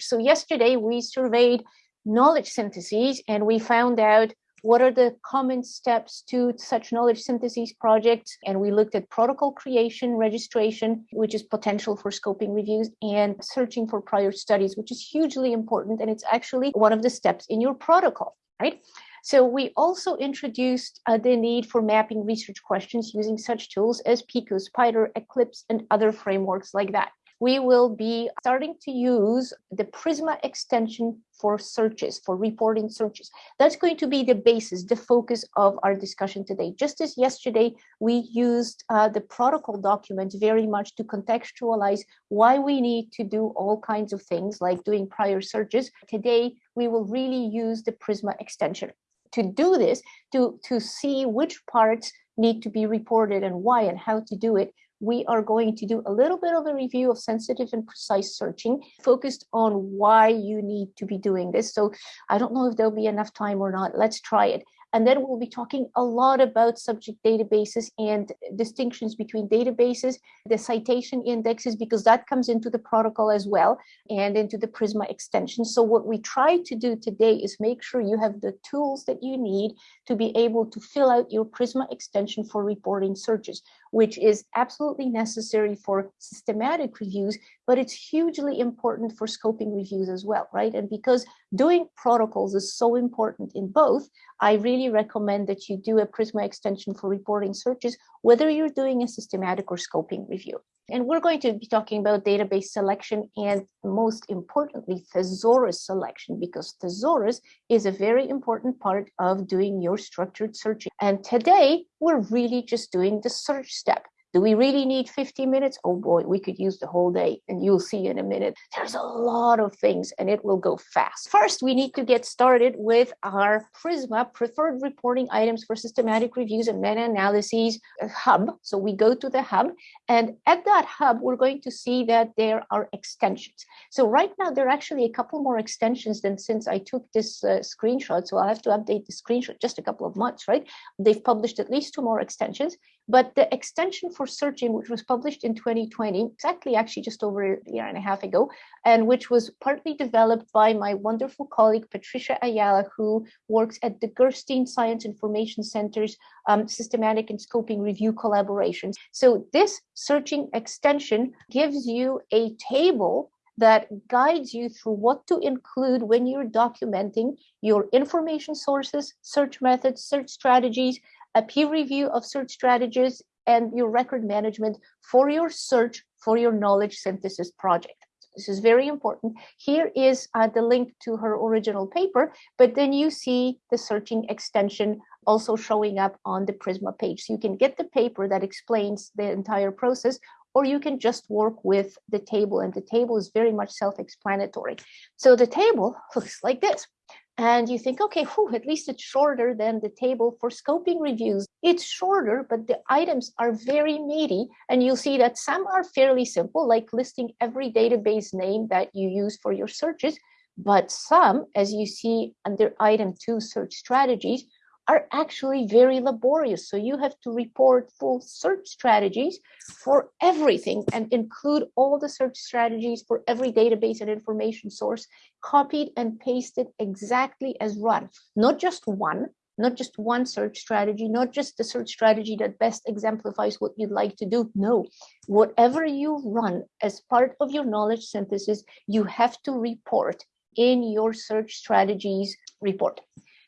So yesterday we surveyed knowledge syntheses and we found out what are the common steps to such knowledge syntheses projects. And we looked at protocol creation registration which is potential for scoping reviews and searching for prior studies which is hugely important. And it's actually one of the steps in your protocol right? So we also introduced uh, the need for mapping research questions using such tools as Pico, Spider, Eclipse, and other frameworks like that we will be starting to use the Prisma extension for searches, for reporting searches. That's going to be the basis, the focus of our discussion today. Just as yesterday, we used uh, the protocol documents very much to contextualize why we need to do all kinds of things like doing prior searches. Today, we will really use the Prisma extension. To do this, to, to see which parts need to be reported and why and how to do it, we are going to do a little bit of a review of sensitive and precise searching focused on why you need to be doing this. So I don't know if there'll be enough time or not. Let's try it. And then we'll be talking a lot about subject databases and distinctions between databases, the citation indexes, because that comes into the protocol as well and into the Prisma extension. So what we try to do today is make sure you have the tools that you need to be able to fill out your Prisma extension for reporting searches, which is absolutely necessary for systematic reviews, but it's hugely important for scoping reviews as well, right? And because doing protocols is so important in both, I really recommend that you do a Prisma extension for reporting searches, whether you're doing a systematic or scoping review. And we're going to be talking about database selection and most importantly, thesaurus selection, because thesaurus is a very important part of doing your structured searching. And today we're really just doing the search step. Do we really need 50 minutes? Oh boy, we could use the whole day and you'll see in a minute. There's a lot of things and it will go fast. First, we need to get started with our Prisma preferred reporting items for systematic reviews and meta-analyses uh, hub. So we go to the hub and at that hub, we're going to see that there are extensions. So right now, there are actually a couple more extensions than since I took this uh, screenshot. So I'll have to update the screenshot just a couple of months, right? They've published at least two more extensions, but the extension for searching, which was published in 2020, exactly actually just over a year and a half ago, and which was partly developed by my wonderful colleague, Patricia Ayala, who works at the Gerstein Science Information Center's um, systematic and scoping review collaborations. So this searching extension gives you a table that guides you through what to include when you're documenting your information sources, search methods, search strategies, a peer review of search strategies, and your record management for your search for your knowledge synthesis project. This is very important. Here is uh, the link to her original paper, but then you see the searching extension also showing up on the Prisma page. So you can get the paper that explains the entire process, or you can just work with the table, and the table is very much self-explanatory. So the table looks like this and you think, okay, whew, at least it's shorter than the table for scoping reviews. It's shorter, but the items are very meaty. And you'll see that some are fairly simple, like listing every database name that you use for your searches. But some, as you see under item two, search strategies, are actually very laborious. So you have to report full search strategies for everything and include all the search strategies for every database and information source copied and pasted exactly as run, not just one, not just one search strategy, not just the search strategy that best exemplifies what you'd like to do. No, whatever you run as part of your knowledge synthesis, you have to report in your search strategies report.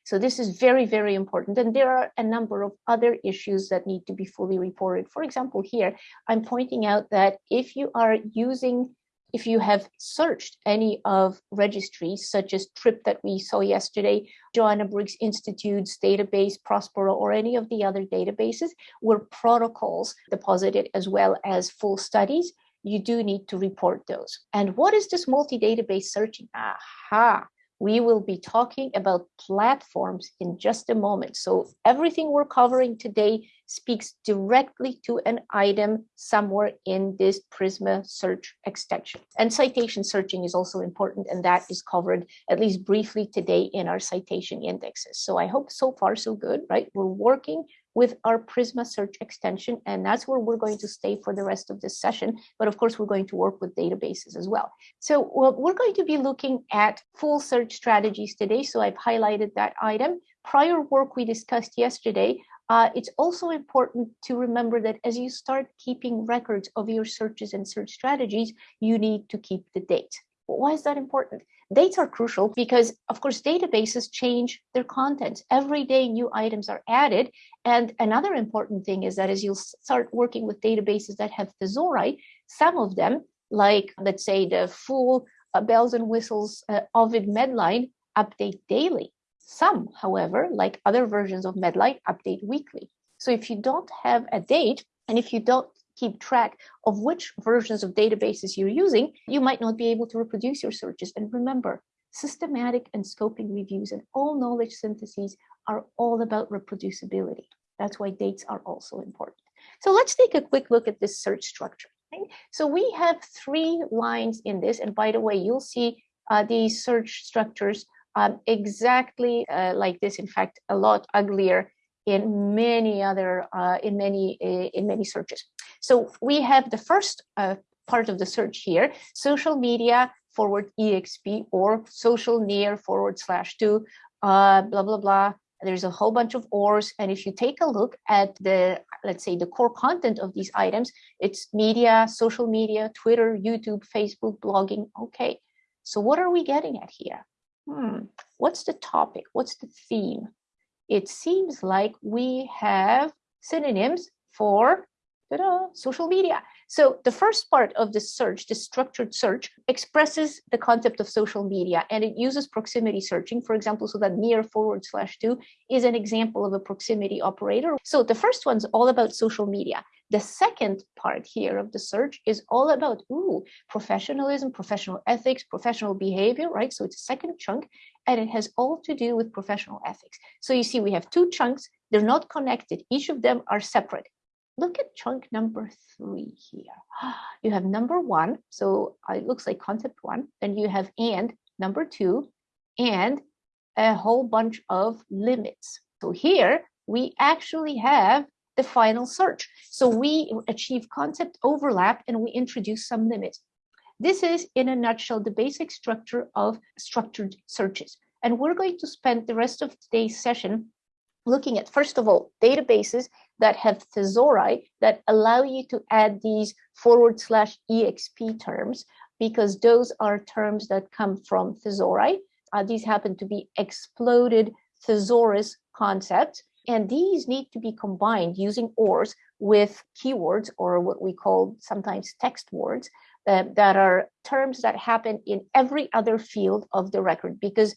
So this is very, very important. And there are a number of other issues that need to be fully reported. For example, here, I'm pointing out that if you are using if you have searched any of registries such as TRIP that we saw yesterday, Joanna Briggs Institute's database, Prospero, or any of the other databases where protocols deposited as well as full studies, you do need to report those. And what is this multi-database searching? Aha, we will be talking about platforms in just a moment. So everything we're covering today speaks directly to an item somewhere in this Prisma search extension. And citation searching is also important, and that is covered at least briefly today in our citation indexes. So I hope so far so good, right? We're working with our Prisma search extension, and that's where we're going to stay for the rest of this session. But of course, we're going to work with databases as well. So well, we're going to be looking at full search strategies today. So I've highlighted that item. Prior work we discussed yesterday, uh, it's also important to remember that as you start keeping records of your searches and search strategies, you need to keep the date. Why is that important? Dates are crucial because, of course, databases change their contents. Every day new items are added. And another important thing is that as you start working with databases that have thesauri, some of them, like let's say the full uh, bells and whistles uh, Ovid Medline, update daily. Some, however, like other versions of Medline, update weekly. So if you don't have a date, and if you don't keep track of which versions of databases you're using, you might not be able to reproduce your searches. And remember, systematic and scoping reviews and all knowledge syntheses are all about reproducibility. That's why dates are also important. So let's take a quick look at this search structure. So we have three lines in this. And by the way, you'll see uh, these search structures um, exactly uh, like this, in fact, a lot uglier in many other, uh, in many, uh, in many searches. So we have the first uh, part of the search here, social media forward exp or social near forward slash to uh, blah, blah, blah. There's a whole bunch of ors. And if you take a look at the, let's say the core content of these items, it's media, social media, Twitter, YouTube, Facebook, blogging. Okay. So what are we getting at here? Hmm. What's the topic? What's the theme? It seems like we have synonyms for social media. So the first part of the search, the structured search, expresses the concept of social media and it uses proximity searching, for example, so that near forward slash to is an example of a proximity operator. So the first one's all about social media. The second part here of the search is all about, ooh, professionalism, professional ethics, professional behavior, right? So it's a second chunk and it has all to do with professional ethics. So you see, we have two chunks. They're not connected. Each of them are separate look at chunk number three here. You have number one, so uh, it looks like concept one. Then you have and number two, and a whole bunch of limits. So here we actually have the final search. So we achieve concept overlap and we introduce some limits. This is in a nutshell the basic structure of structured searches. And we're going to spend the rest of today's session looking at, first of all, databases that have thesauri that allow you to add these forward slash exp terms because those are terms that come from thesauri. Uh, these happen to be exploded thesaurus concepts, and these need to be combined using ORs with keywords or what we call sometimes text words uh, that are terms that happen in every other field of the record because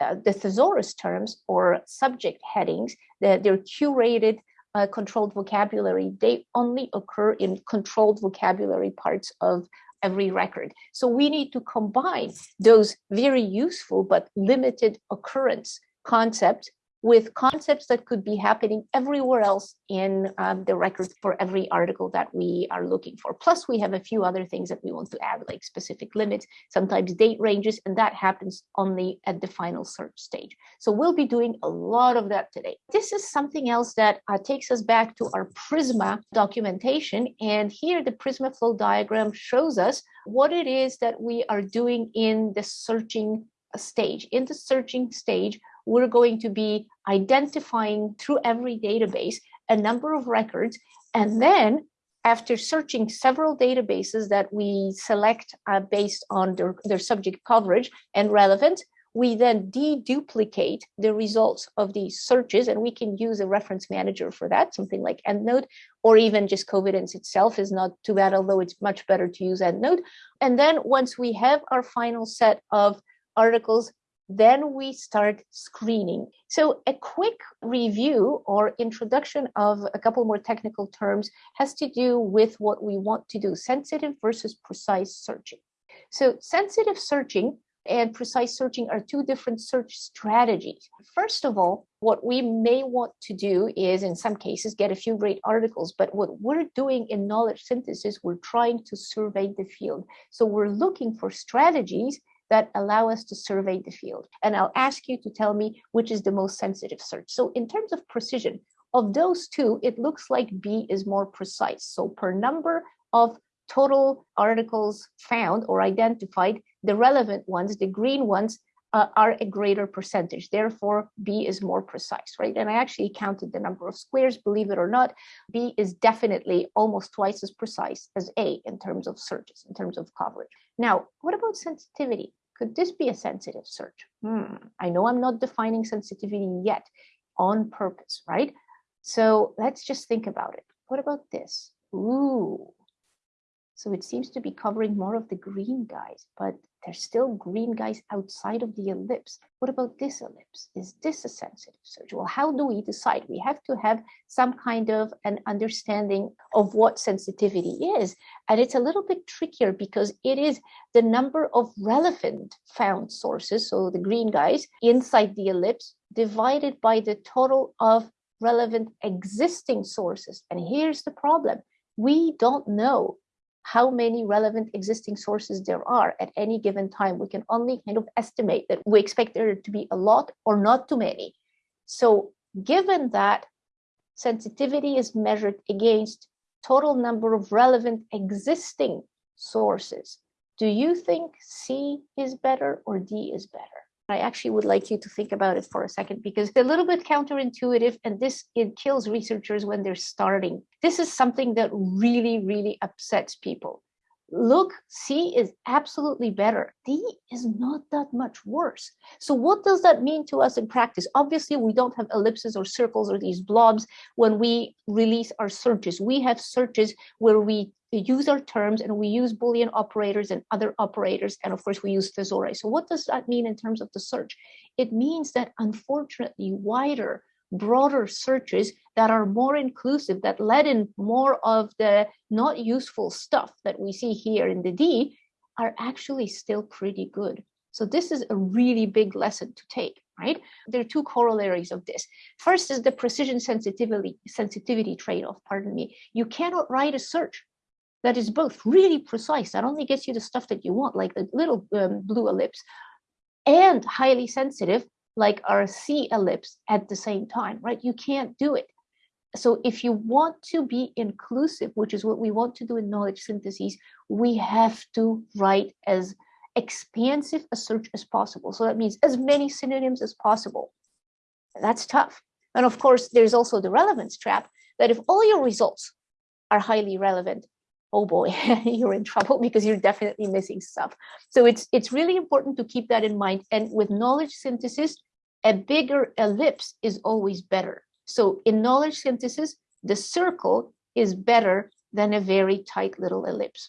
uh, the thesaurus terms or subject headings, that they're curated uh, controlled vocabulary, they only occur in controlled vocabulary parts of every record. So we need to combine those very useful but limited occurrence concepts with concepts that could be happening everywhere else in um, the record for every article that we are looking for. Plus, we have a few other things that we want to add, like specific limits, sometimes date ranges, and that happens only at the final search stage. So we'll be doing a lot of that today. This is something else that uh, takes us back to our Prisma documentation. And here the Prisma flow diagram shows us what it is that we are doing in the searching stage. In the searching stage, we're going to be identifying through every database a number of records. And then after searching several databases that we select uh, based on their, their subject coverage and relevance, we then deduplicate the results of these searches and we can use a reference manager for that, something like EndNote, or even just Covidence itself is not too bad, although it's much better to use EndNote. And then once we have our final set of articles then we start screening. So a quick review or introduction of a couple more technical terms has to do with what we want to do, sensitive versus precise searching. So sensitive searching and precise searching are two different search strategies. First of all, what we may want to do is in some cases get a few great articles, but what we're doing in knowledge synthesis, we're trying to survey the field. So we're looking for strategies that allow us to survey the field. And I'll ask you to tell me which is the most sensitive search. So in terms of precision, of those two, it looks like B is more precise. So per number of total articles found or identified, the relevant ones, the green ones, uh, are a greater percentage. Therefore, B is more precise, right? And I actually counted the number of squares, believe it or not, B is definitely almost twice as precise as A in terms of searches, in terms of coverage. Now, what about sensitivity? Could this be a sensitive search? Hmm. I know I'm not defining sensitivity yet on purpose, right? So let's just think about it. What about this? Ooh, so it seems to be covering more of the green guys, but there's still green guys outside of the ellipse. What about this ellipse? Is this a sensitive search? Well, how do we decide? We have to have some kind of an understanding of what sensitivity is. And it's a little bit trickier because it is the number of relevant found sources, so the green guys, inside the ellipse, divided by the total of relevant existing sources. And here's the problem. We don't know how many relevant existing sources there are at any given time. We can only kind of estimate that we expect there to be a lot or not too many. So given that sensitivity is measured against total number of relevant existing sources, do you think C is better or D is better? I actually would like you to think about it for a second because it's a little bit counterintuitive and this it kills researchers when they're starting. This is something that really, really upsets people. Look, C is absolutely better. D is not that much worse. So what does that mean to us in practice? Obviously, we don't have ellipses or circles or these blobs when we release our searches. We have searches where we use our terms and we use Boolean operators and other operators. And of course, we use thesaurus. So what does that mean in terms of the search? It means that unfortunately, wider, broader searches that are more inclusive, that let in more of the not useful stuff that we see here in the D are actually still pretty good. So this is a really big lesson to take, right? There are two corollaries of this. First is the precision sensitivity sensitivity trade-off, pardon me. You cannot write a search that is both really precise, that only gets you the stuff that you want, like the little um, blue ellipse, and highly sensitive, like our C ellipse at the same time, right? You can't do it. So if you want to be inclusive, which is what we want to do in knowledge syntheses, we have to write as expansive a search as possible. So that means as many synonyms as possible. That's tough. And of course, there's also the relevance trap that if all your results are highly relevant, oh boy, you're in trouble because you're definitely missing stuff. So it's it's really important to keep that in mind. And with knowledge synthesis, a bigger ellipse is always better. So in knowledge synthesis, the circle is better than a very tight little ellipse.